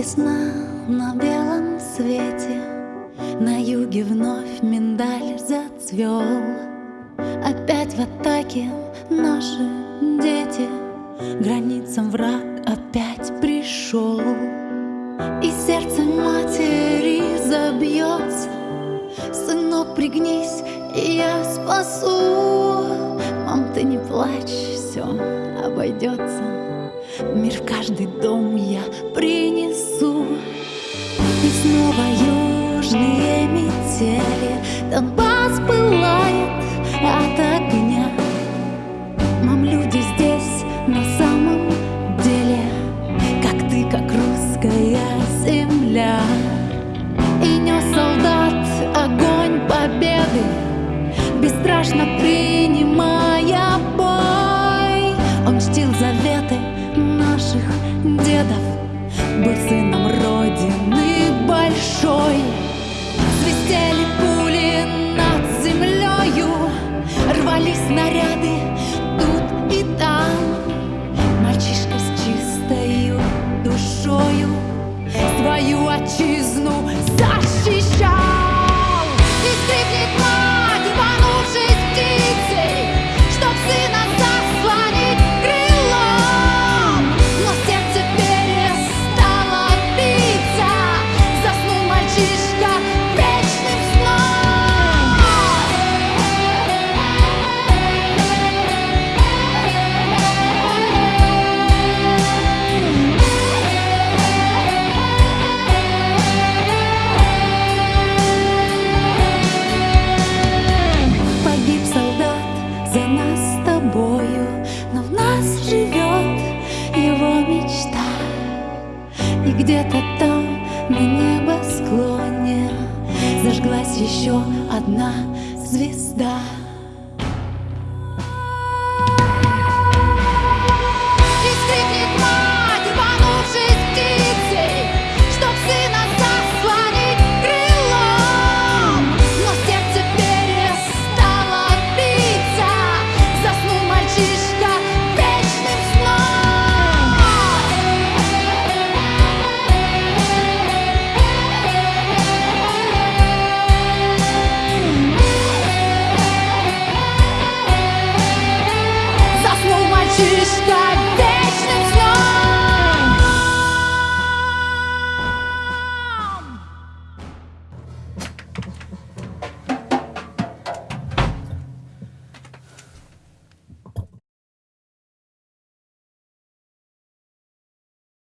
Весна на белом свете На юге вновь миндаль зацвел. Опять в атаке наши дети Границам враг опять пришел. И сердце матери забьется Сынок, пригнись, и я спасу Мам, ты не плачь, все обойдется Мир в каждый дом я принесу. И снова южные метели. Донбасс пылает от огня. Мам, люди здесь на самом деле. Как ты, как русская земля. И нес солдат огонь победы. Бесстрашно принимая дедов Был сыном Родины большой. Свистели пули над землею Рвались снаряды тут и там. Мальчишка с чистою душою Свою отчизну защищал И где-то там, на небосклоне Зажглась еще одна звезда